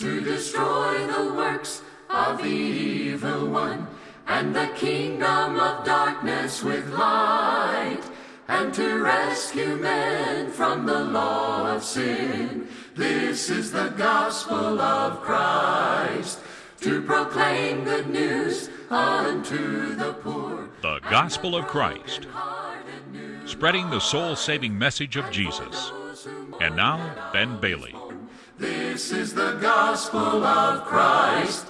to destroy the works of the evil one, and the kingdom of darkness with light, and to rescue men from the law of sin. This is the gospel of Christ, to proclaim good news unto the poor. The Gospel of Christ, spreading the soul saving message of Jesus. And now, Ben Bailey. This is the gospel of Christ.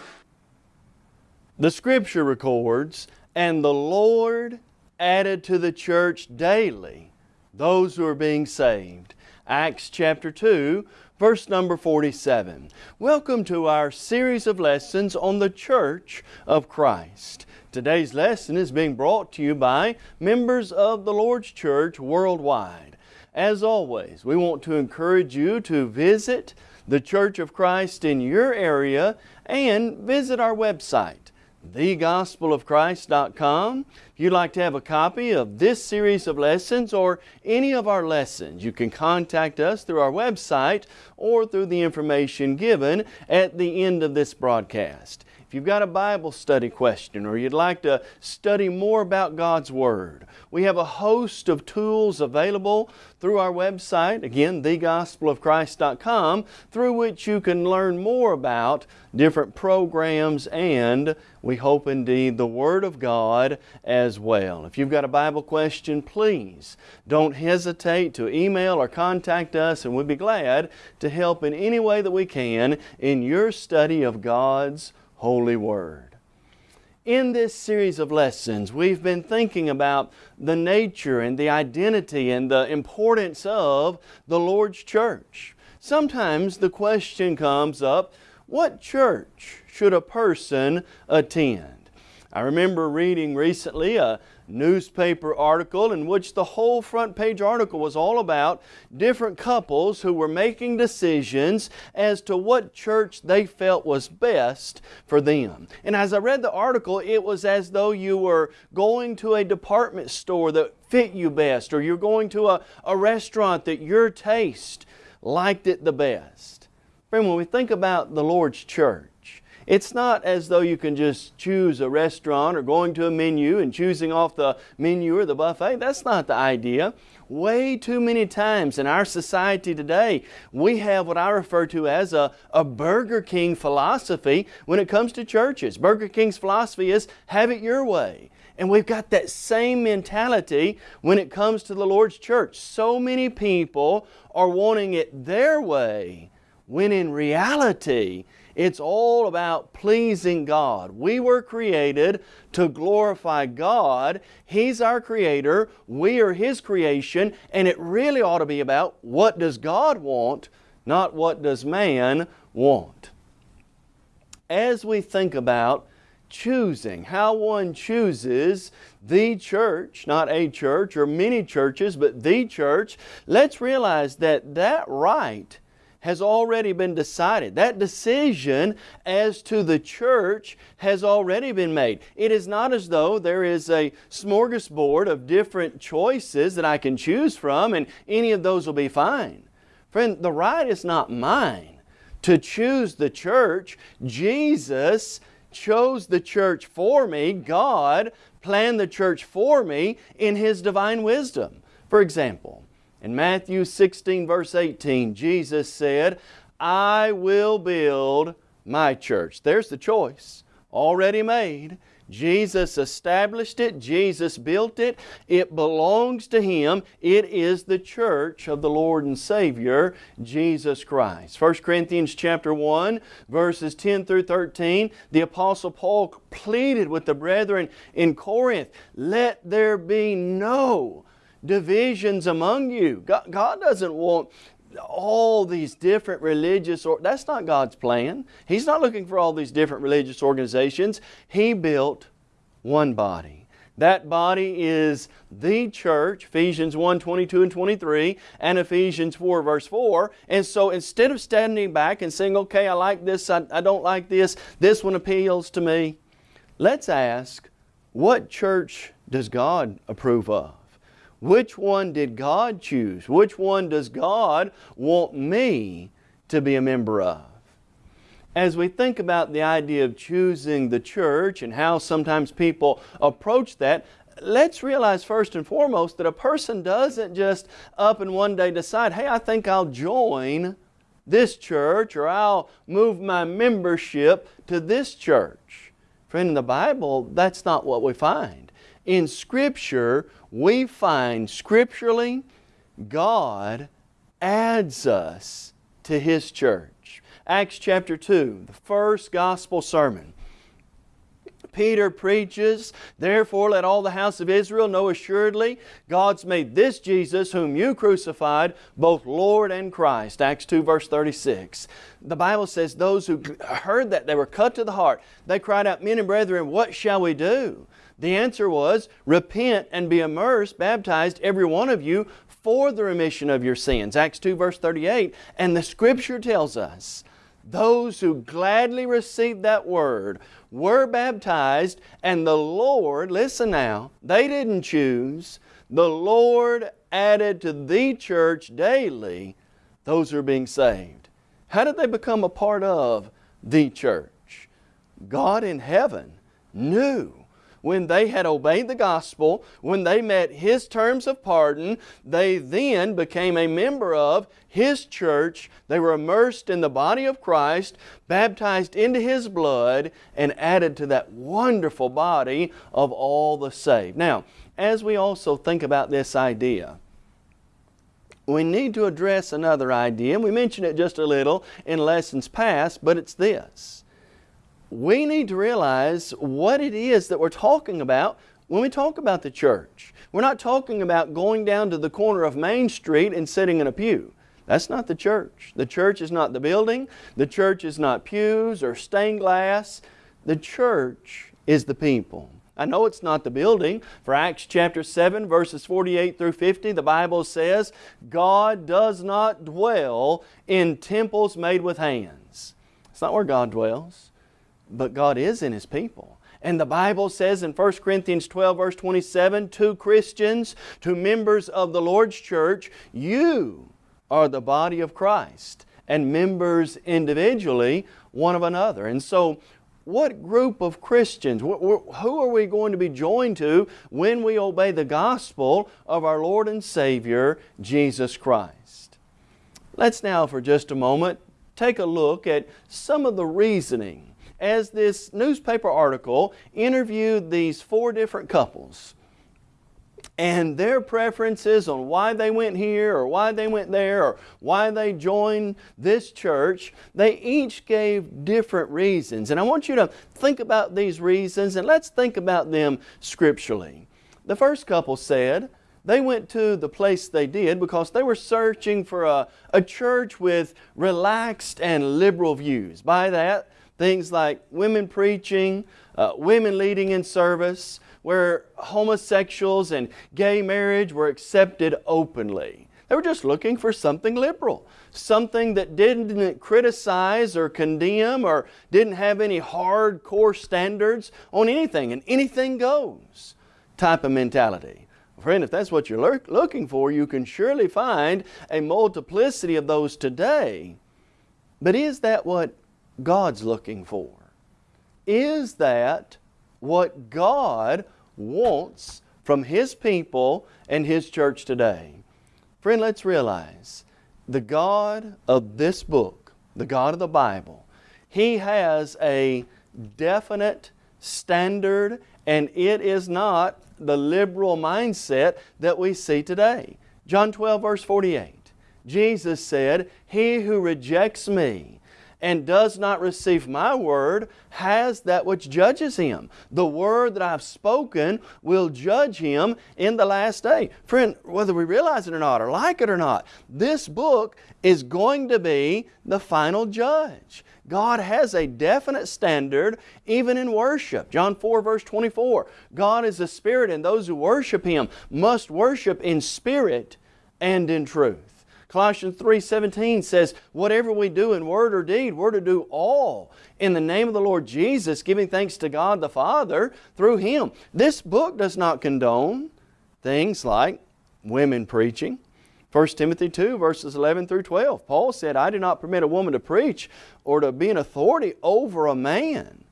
The scripture records, and the Lord added to the church daily those who are being saved. Acts chapter 2, verse number 47. Welcome to our series of lessons on the church of Christ. Today's lesson is being brought to you by members of the Lord's Church worldwide. As always, we want to encourage you to visit the Church of Christ in your area and visit our website, thegospelofchrist.com. If you'd like to have a copy of this series of lessons or any of our lessons, you can contact us through our website or through the information given at the end of this broadcast. If you've got a Bible study question or you'd like to study more about God's Word, we have a host of tools available through our website, again, thegospelofchrist.com, through which you can learn more about different programs and, we hope indeed, the Word of God as well. If you've got a Bible question, please don't hesitate to email or contact us and we'd be glad to help in any way that we can in your study of God's Holy Word. In this series of lessons, we've been thinking about the nature and the identity and the importance of the Lord's church. Sometimes the question comes up, what church should a person attend? I remember reading recently a newspaper article in which the whole front page article was all about different couples who were making decisions as to what church they felt was best for them. And as I read the article, it was as though you were going to a department store that fit you best, or you're going to a, a restaurant that your taste liked it the best. Friend, when we think about the Lord's church, it's not as though you can just choose a restaurant or going to a menu and choosing off the menu or the buffet. That's not the idea. Way too many times in our society today, we have what I refer to as a, a Burger King philosophy when it comes to churches. Burger King's philosophy is have it your way. And we've got that same mentality when it comes to the Lord's church. So many people are wanting it their way when in reality, it's all about pleasing God. We were created to glorify God. He's our creator. We are His creation. And it really ought to be about what does God want, not what does man want. As we think about choosing, how one chooses the church, not a church or many churches, but the church, let's realize that that right has already been decided. That decision as to the church has already been made. It is not as though there is a smorgasbord of different choices that I can choose from and any of those will be fine. Friend, the right is not mine to choose the church. Jesus chose the church for me. God planned the church for me in His divine wisdom. For example, in Matthew 16 verse 18, Jesus said, I will build my church. There's the choice already made. Jesus established it. Jesus built it. It belongs to Him. It is the church of the Lord and Savior, Jesus Christ. 1 Corinthians chapter 1, verses 10 through 13, the Apostle Paul pleaded with the brethren in Corinth, Let there be no divisions among you. God, God doesn't want all these different religious, or that's not God's plan. He's not looking for all these different religious organizations. He built one body. That body is the church, Ephesians 1, 22 and 23, and Ephesians 4, verse 4. And so instead of standing back and saying, okay, I like this, I, I don't like this, this one appeals to me, let's ask, what church does God approve of? Which one did God choose? Which one does God want me to be a member of? as we think about the idea of choosing the church and how sometimes people approach that, let's realize first and foremost that a person doesn't just up and one day decide, hey, I think I'll join this church or I'll move my membership to this church. Friend, in the Bible, that's not what we find. In Scripture, we find scripturally God adds us to His church. Acts chapter 2, the first gospel sermon. Peter preaches, Therefore let all the house of Israel know assuredly God's made this Jesus whom you crucified both Lord and Christ. Acts 2 verse 36. The Bible says those who heard that, they were cut to the heart. They cried out, Men and brethren, what shall we do? The answer was, Repent and be immersed, baptized, every one of you, for the remission of your sins. Acts 2 verse 38. And the Scripture tells us, those who gladly received that word were baptized, and the Lord, listen now, they didn't choose, the Lord added to the church daily those who are being saved. How did they become a part of the church? God in heaven knew when they had obeyed the gospel, when they met His terms of pardon, they then became a member of His church. They were immersed in the body of Christ, baptized into His blood, and added to that wonderful body of all the saved. Now, as we also think about this idea, we need to address another idea, and we mentioned it just a little in lessons past, but it's this we need to realize what it is that we're talking about when we talk about the church. We're not talking about going down to the corner of Main Street and sitting in a pew. That's not the church. The church is not the building. The church is not pews or stained glass. The church is the people. I know it's not the building. For Acts chapter 7 verses 48 through 50 the Bible says God does not dwell in temples made with hands. It's not where God dwells but God is in His people. And the Bible says in 1 Corinthians 12 verse 27, to Christians, to members of the Lord's church, you are the body of Christ and members individually one of another. And so what group of Christians, who are we going to be joined to when we obey the gospel of our Lord and Savior, Jesus Christ? Let's now for just a moment take a look at some of the reasoning as this newspaper article interviewed these four different couples and their preferences on why they went here or why they went there or why they joined this church, they each gave different reasons. And I want you to think about these reasons and let's think about them scripturally. The first couple said, they went to the place they did because they were searching for a, a church with relaxed and liberal views. By that, Things like women preaching, uh, women leading in service, where homosexuals and gay marriage were accepted openly. They were just looking for something liberal, something that didn't criticize or condemn or didn't have any hardcore standards on anything, and anything goes type of mentality. Friend, if that's what you're looking for, you can surely find a multiplicity of those today. But is that what God's looking for? Is that what God wants from His people and His church today? Friend, let's realize the God of this book, the God of the Bible, He has a definite standard and it is not the liberal mindset that we see today. John 12 verse 48, Jesus said, He who rejects me and does not receive my word has that which judges him. The word that I've spoken will judge him in the last day. Friend, whether we realize it or not, or like it or not, this book is going to be the final judge. God has a definite standard even in worship. John 4 verse 24, God is a spirit and those who worship Him must worship in spirit and in truth. Colossians 3.17 says, whatever we do in word or deed, we're to do all in the name of the Lord Jesus, giving thanks to God the Father through Him. This book does not condone things like women preaching. 1 Timothy 2 verses 11 through 12. Paul said, I do not permit a woman to preach or to be an authority over a man.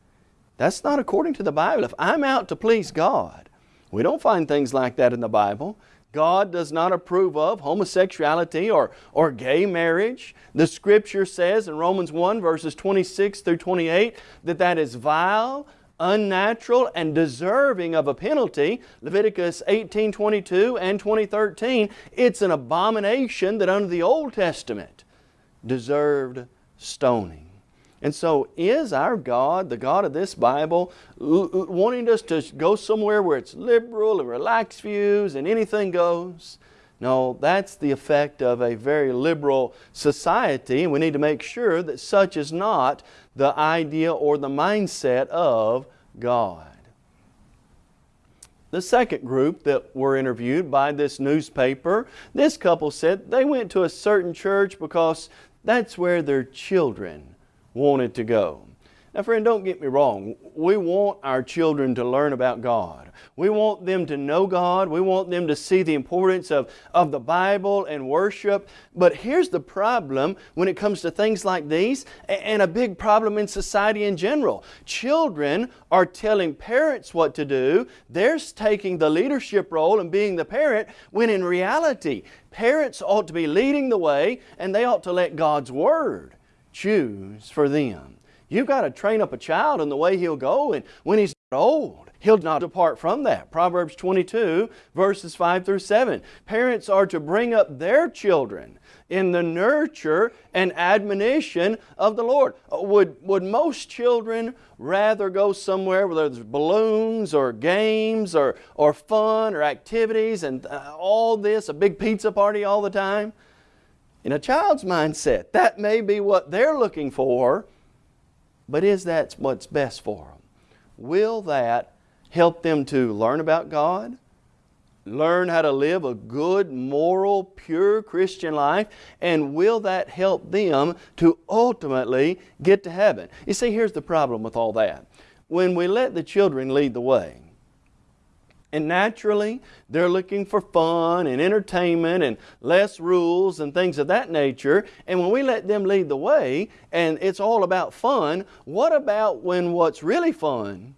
That's not according to the Bible. If I'm out to please God, we don't find things like that in the Bible. God does not approve of homosexuality or, or gay marriage. The Scripture says in Romans 1 verses 26 through 28 that that is vile, unnatural, and deserving of a penalty. Leviticus 18, 22 and 2013, it's an abomination that under the Old Testament deserved stoning. And so is our God, the God of this Bible, wanting us to go somewhere where it's liberal and relaxed views and anything goes? No, that's the effect of a very liberal society and we need to make sure that such is not the idea or the mindset of God. The second group that were interviewed by this newspaper, this couple said they went to a certain church because that's where their children wanted to go. Now friend, don't get me wrong. We want our children to learn about God. We want them to know God. We want them to see the importance of, of the Bible and worship. But here's the problem when it comes to things like these and a big problem in society in general. Children are telling parents what to do. They're taking the leadership role and being the parent when in reality, parents ought to be leading the way and they ought to let God's Word choose for them. You've got to train up a child in the way he'll go and when he's old, he'll not depart from that. Proverbs 22 verses 5 through 7. Parents are to bring up their children in the nurture and admonition of the Lord. Uh, would, would most children rather go somewhere where there's balloons or games or, or fun or activities and uh, all this, a big pizza party all the time? In a child's mindset, that may be what they're looking for, but is that what's best for them? Will that help them to learn about God, learn how to live a good, moral, pure Christian life, and will that help them to ultimately get to heaven? You see, here's the problem with all that. When we let the children lead the way, and naturally, they're looking for fun and entertainment and less rules and things of that nature. And when we let them lead the way and it's all about fun, what about when what's really fun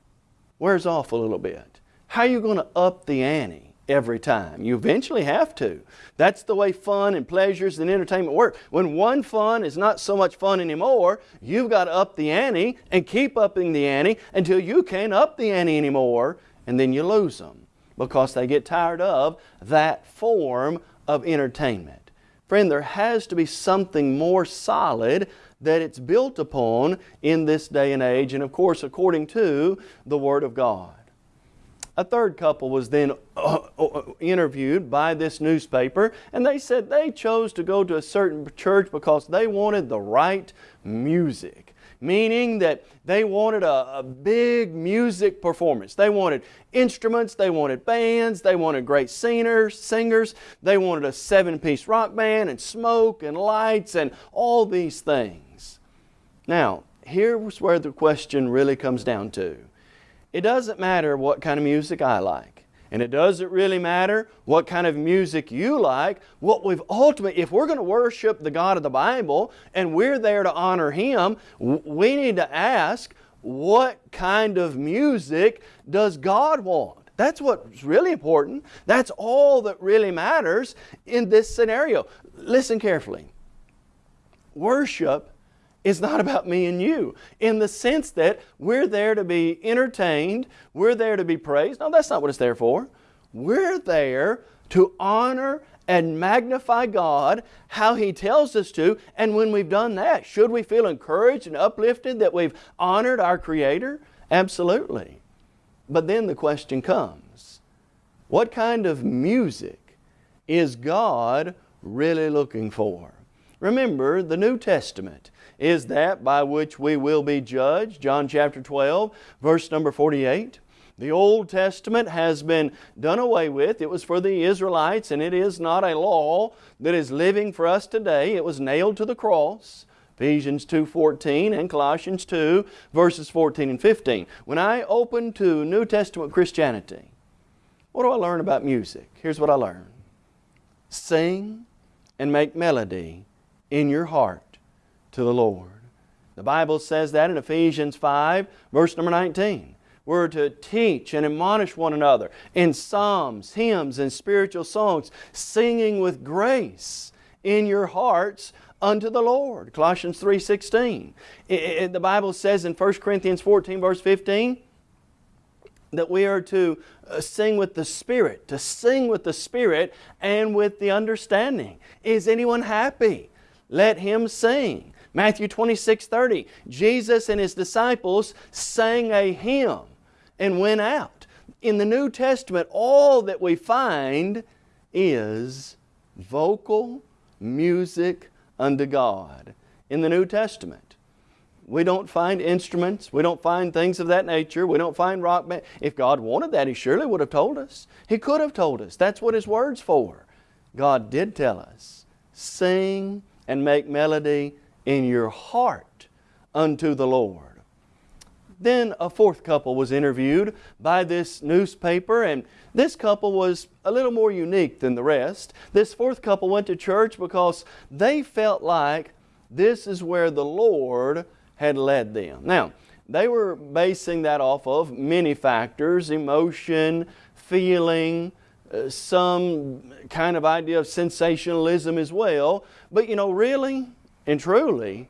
wears off a little bit? How are you going to up the ante every time? You eventually have to. That's the way fun and pleasures and entertainment work. When one fun is not so much fun anymore, you've got to up the ante and keep upping the ante until you can't up the ante anymore and then you lose them because they get tired of that form of entertainment. Friend, there has to be something more solid that it's built upon in this day and age, and of course, according to the Word of God. A third couple was then uh, uh, interviewed by this newspaper, and they said they chose to go to a certain church because they wanted the right music meaning that they wanted a, a, big music performance. They wanted instruments, they wanted bands, they wanted great singers, singers, they wanted a seven-piece rock band and smoke and lights and all these things. Now, here's where the question really comes down to. It doesn't matter what kind of music I like. And it doesn't really matter what kind of music you like. What we've ultimately, if we're going to worship the God of the Bible and we're there to honor Him, we need to ask, what kind of music does God want? That's what's really important. That's all that really matters in this scenario. Listen carefully. Worship is not about me and you in the sense that we're there to be entertained, we're there to be praised. No, that's not what it's there for. We're there to honor and magnify God how He tells us to. And when we've done that, should we feel encouraged and uplifted that we've honored our Creator? Absolutely. But then the question comes, what kind of music is God really looking for? Remember, the New Testament is that by which we will be judged. John chapter 12, verse number 48. The Old Testament has been done away with. It was for the Israelites and it is not a law that is living for us today. It was nailed to the cross. Ephesians 2.14 and Colossians 2 verses 14 and 15. When I open to New Testament Christianity, what do I learn about music? Here's what I learn. Sing and make melody in your heart to the Lord. The Bible says that in Ephesians 5, verse number 19. We're to teach and admonish one another in psalms, hymns, and spiritual songs, singing with grace in your hearts unto the Lord. Colossians 3.16. the Bible says in 1 Corinthians 14 verse 15 that we are to uh, sing with the Spirit, to sing with the Spirit and with the understanding. Is anyone happy? Let him sing. Matthew 26, 30. Jesus and His disciples sang a hymn and went out. In the New Testament, all that we find is vocal music unto God. In the New Testament, we don't find instruments. We don't find things of that nature. We don't find rock band. If God wanted that, He surely would have told us. He could have told us. That's what His Word's for. God did tell us, sing and make melody in your heart unto the Lord. Then a fourth couple was interviewed by this newspaper and this couple was a little more unique than the rest. This fourth couple went to church because they felt like this is where the Lord had led them. Now, they were basing that off of many factors, emotion, feeling, uh, some kind of idea of sensationalism as well. But you know, really, and truly,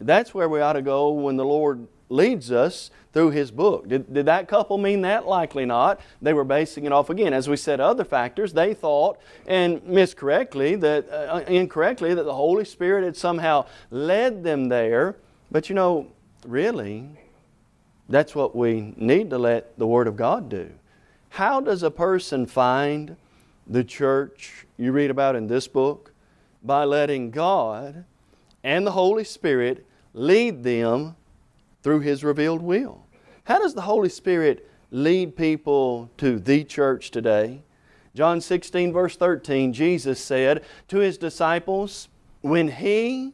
that's where we ought to go when the Lord leads us through His book. Did, did that couple mean that? Likely not. They were basing it off again. As we said, other factors. They thought, and miscorrectly, that uh, incorrectly, that the Holy Spirit had somehow led them there. But you know, really, that's what we need to let the Word of God do. How does a person find the church you read about in this book? By letting God and the Holy Spirit lead them through His revealed will. How does the Holy Spirit lead people to the church today? John 16 verse 13, Jesus said to His disciples, When He,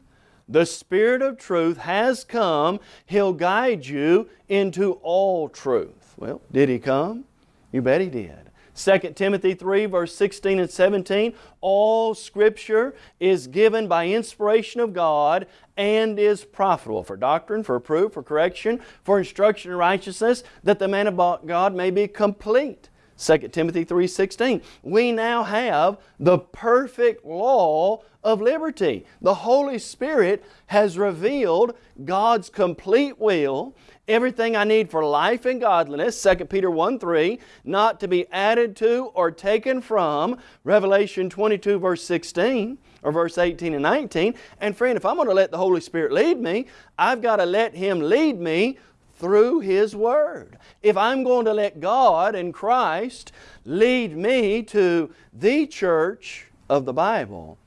the Spirit of truth, has come, He'll guide you into all truth. Well, did He come? You bet He did. 2 Timothy 3 verse 16 and 17, all Scripture is given by inspiration of God and is profitable for doctrine, for proof, for correction, for instruction in righteousness, that the man of God may be complete. 2 Timothy 3.16. We now have the perfect law of liberty. The Holy Spirit has revealed God's complete will everything I need for life and godliness, 2 Peter 1 3, not to be added to or taken from, Revelation 22 verse 16 or verse 18 and 19. And friend, if I'm going to let the Holy Spirit lead me, I've got to let Him lead me through His Word. If I'm going to let God and Christ lead me to the church of the Bible,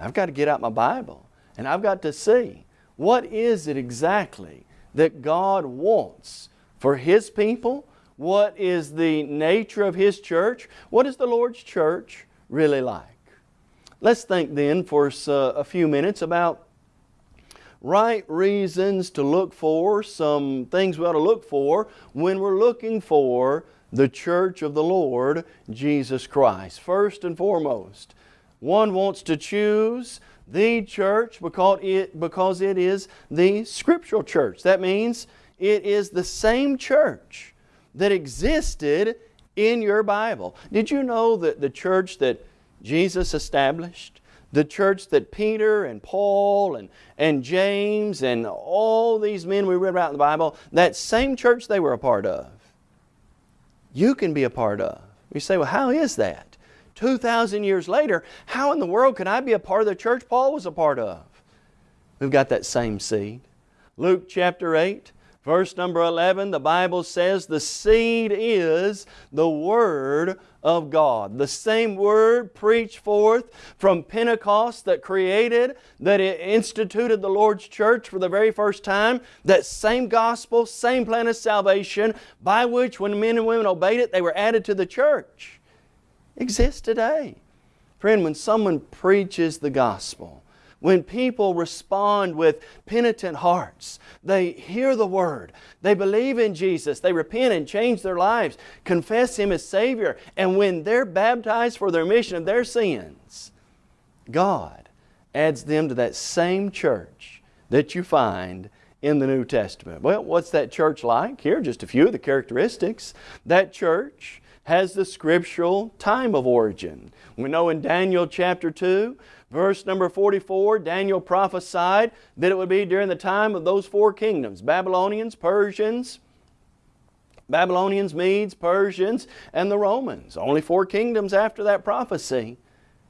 I've got to get out my Bible and I've got to see what is it exactly that God wants for His people? What is the nature of His church? What is the Lord's church really like? Let's think then for uh, a few minutes about right reasons to look for, some things we ought to look for when we're looking for the church of the Lord Jesus Christ. First and foremost, one wants to choose the church because it, because it is the scriptural church. That means it is the same church that existed in your Bible. Did you know that the church that Jesus established, the church that Peter and Paul and, and James and all these men we read about in the Bible, that same church they were a part of, you can be a part of. You say, well, how is that? 2,000 years later, how in the world can I be a part of the church Paul was a part of? We've got that same seed. Luke chapter 8, verse number 11, the Bible says the seed is the Word of God. The same Word preached forth from Pentecost that created, that instituted the Lord's church for the very first time. That same gospel, same plan of salvation by which when men and women obeyed it, they were added to the church exists today. Friend, when someone preaches the gospel, when people respond with penitent hearts, they hear the Word, they believe in Jesus, they repent and change their lives, confess Him as Savior, and when they're baptized for the remission of their sins, God adds them to that same church that you find in the New Testament. Well, what's that church like? Here are just a few of the characteristics. That church has the scriptural time of origin. We know in Daniel chapter 2, verse number 44, Daniel prophesied that it would be during the time of those four kingdoms Babylonians, Persians, Babylonians, Medes, Persians, and the Romans. Only four kingdoms after that prophecy.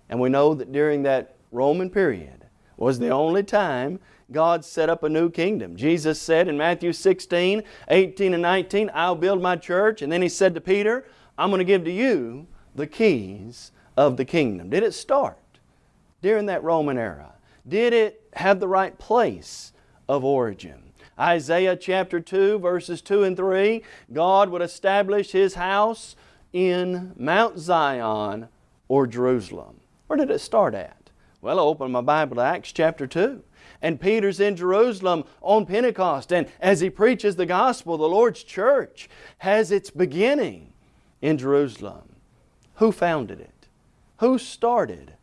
And we know that during that Roman period was the only time God set up a new kingdom. Jesus said in Matthew 16, 18 and 19, I'll build my church. And then He said to Peter, I'm going to give to you the keys of the kingdom. Did it start during that Roman era? Did it have the right place of origin? Isaiah chapter 2 verses 2 and 3, God would establish His house in Mount Zion or Jerusalem. Where did it start at? Well, I opened my Bible to Acts chapter 2 and Peter's in Jerusalem on Pentecost. And as he preaches the gospel, the Lord's church has its beginning in Jerusalem. Who founded it? Who started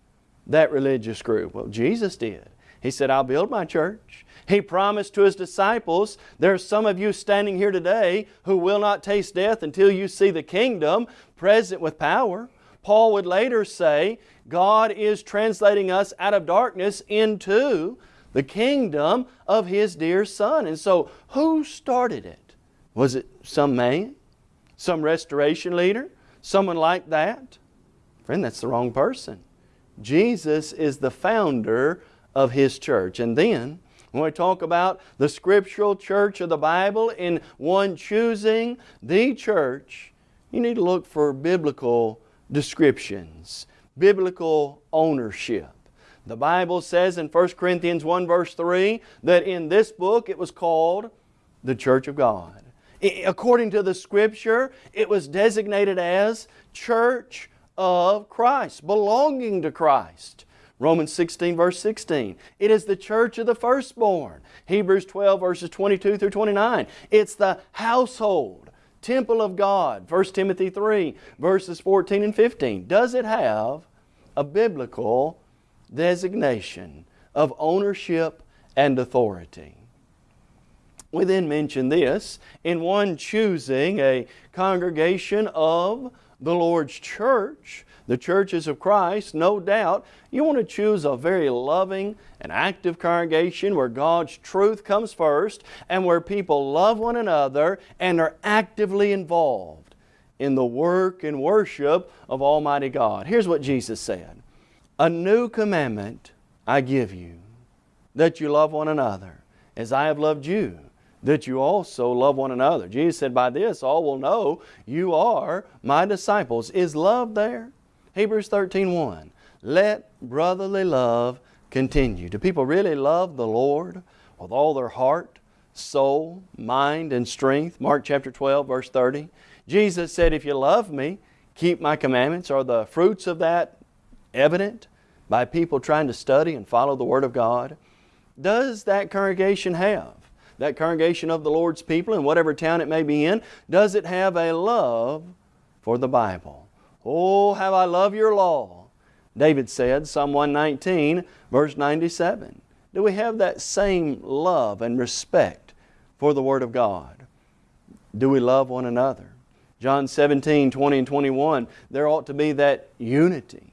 that religious group? Well, Jesus did. He said, I'll build my church. He promised to His disciples, there are some of you standing here today who will not taste death until you see the kingdom present with power. Paul would later say, God is translating us out of darkness into the kingdom of His dear Son. And so, who started it? Was it some man? Some restoration leader? Someone like that? Friend, that's the wrong person. Jesus is the founder of His church. And then, when we talk about the scriptural church of the Bible in one choosing the church, you need to look for biblical descriptions, biblical ownership. The Bible says in 1 Corinthians 1 verse 3 that in this book it was called the Church of God. According to the Scripture, it was designated as Church of Christ, belonging to Christ. Romans 16 verse 16. It is the church of the firstborn. Hebrews 12 verses 22 through 29. It's the household, temple of God. 1 Timothy 3 verses 14 and 15. Does it have a biblical designation of ownership and authority. We then mention this in one choosing a congregation of the Lord's church, the churches of Christ, no doubt you want to choose a very loving and active congregation where God's truth comes first and where people love one another and are actively involved in the work and worship of Almighty God. Here's what Jesus said a new commandment I give you, that you love one another, as I have loved you, that you also love one another. Jesus said, By this all will know you are my disciples. Is love there? Hebrews 13 1. Let brotherly love continue. Do people really love the Lord with all their heart, soul, mind, and strength? Mark chapter 12, verse 30. Jesus said, If you love me, keep my commandments. Are the fruits of that evident by people trying to study and follow the Word of God? Does that congregation have, that congregation of the Lord's people in whatever town it may be in, does it have a love for the Bible? Oh, how I love your law. David said, Psalm 119, verse 97. Do we have that same love and respect for the Word of God? Do we love one another? John 17, 20 and 21, there ought to be that unity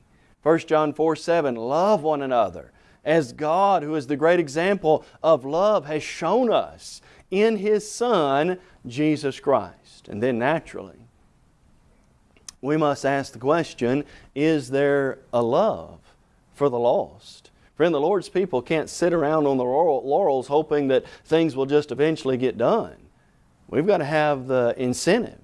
1 John 4 7, love one another as God, who is the great example of love, has shown us in His Son, Jesus Christ. And then naturally, we must ask the question is there a love for the lost? Friend, the Lord's people can't sit around on the laurels hoping that things will just eventually get done. We've got to have the incentive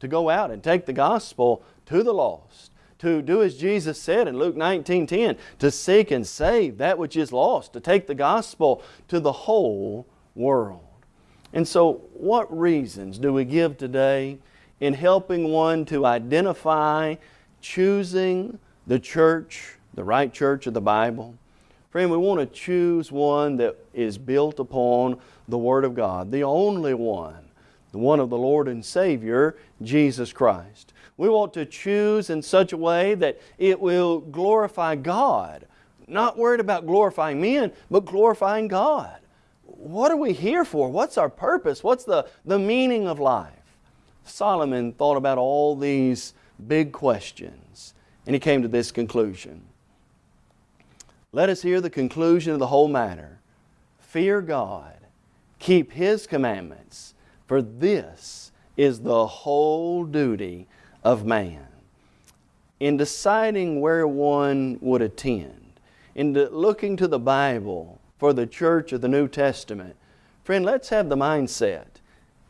to go out and take the gospel to the lost to do as Jesus said in Luke 19 10, to seek and save that which is lost, to take the gospel to the whole world. And so, what reasons do we give today in helping one to identify choosing the church, the right church of the Bible? Friend, we want to choose one that is built upon the Word of God, the only one, the one of the Lord and Savior, Jesus Christ. We want to choose in such a way that it will glorify God. not worried about glorifying men, but glorifying God. What are we here for? What's our purpose? What's the, the meaning of life? Solomon thought about all these big questions and he came to this conclusion. Let us hear the conclusion of the whole matter. Fear God, keep His commandments, for this is the whole duty of man. In deciding where one would attend, in looking to the Bible for the church of the New Testament, friend, let's have the mindset.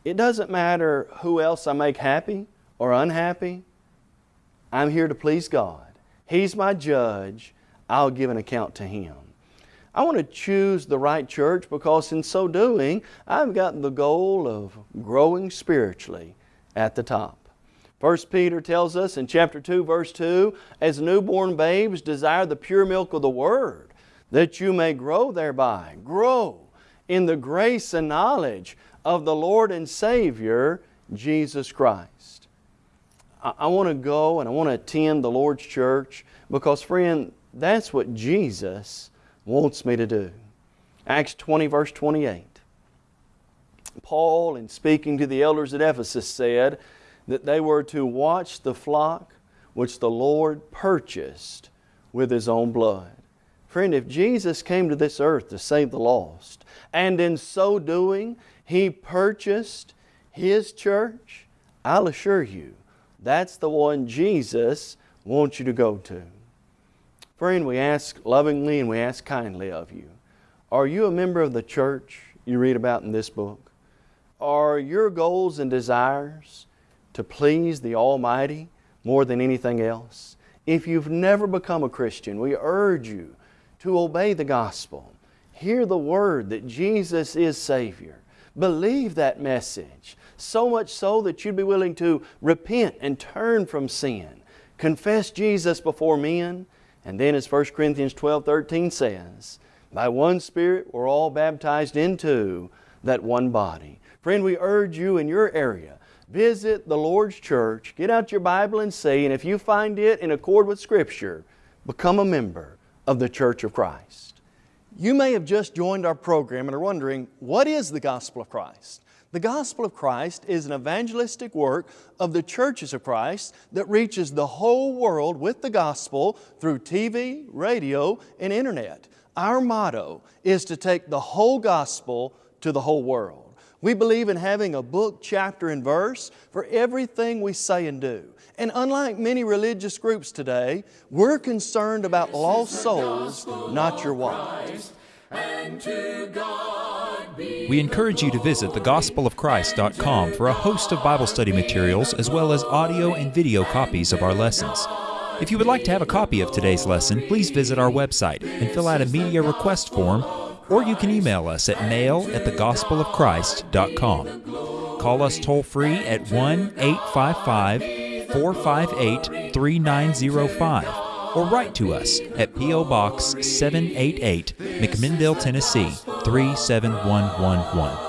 It doesn't matter who else I make happy or unhappy. I'm here to please God. He's my judge. I'll give an account to Him. I want to choose the right church because in so doing, I've got the goal of growing spiritually at the top. 1 Peter tells us in chapter 2, verse 2, as newborn babes desire the pure milk of the Word, that you may grow thereby. Grow in the grace and knowledge of the Lord and Savior, Jesus Christ. I, I want to go and I want to attend the Lord's church because, friend, that's what Jesus wants me to do. Acts 20, verse 28. Paul, in speaking to the elders at Ephesus, said that they were to watch the flock which the Lord purchased with His own blood. Friend, if Jesus came to this earth to save the lost, and in so doing, He purchased His church, I'll assure you, that's the one Jesus wants you to go to. Friend, we ask lovingly and we ask kindly of you, are you a member of the church you read about in this book? Are your goals and desires to please the Almighty more than anything else? If you've never become a Christian, we urge you to obey the gospel. Hear the word that Jesus is Savior. Believe that message, so much so that you'd be willing to repent and turn from sin. Confess Jesus before men and then as 1 Corinthians 12, 13 says, by one Spirit we're all baptized into that one body. Friend, we urge you in your area, visit the Lord's church, get out your Bible and see, and if you find it in accord with Scripture, become a member of the Church of Christ. You may have just joined our program and are wondering, what is the gospel of Christ? The gospel of Christ is an evangelistic work of the churches of Christ that reaches the whole world with the gospel through TV, radio, and internet. Our motto is to take the whole gospel to the whole world. We believe in having a book, chapter, and verse for everything we say and do. And unlike many religious groups today, we're concerned about lost souls, not your wallet. We encourage you to visit thegospelofchrist.com for a host of Bible study materials as well as audio and video copies of our lessons. If you would like to have a copy of today's lesson, please visit our website and fill out a media request form, or you can email us at mail at thegospelofchrist.com. Call us toll free at 1 855 458 3905 or write to us at P.O. Box 788, McMinnville, Tennessee 37111.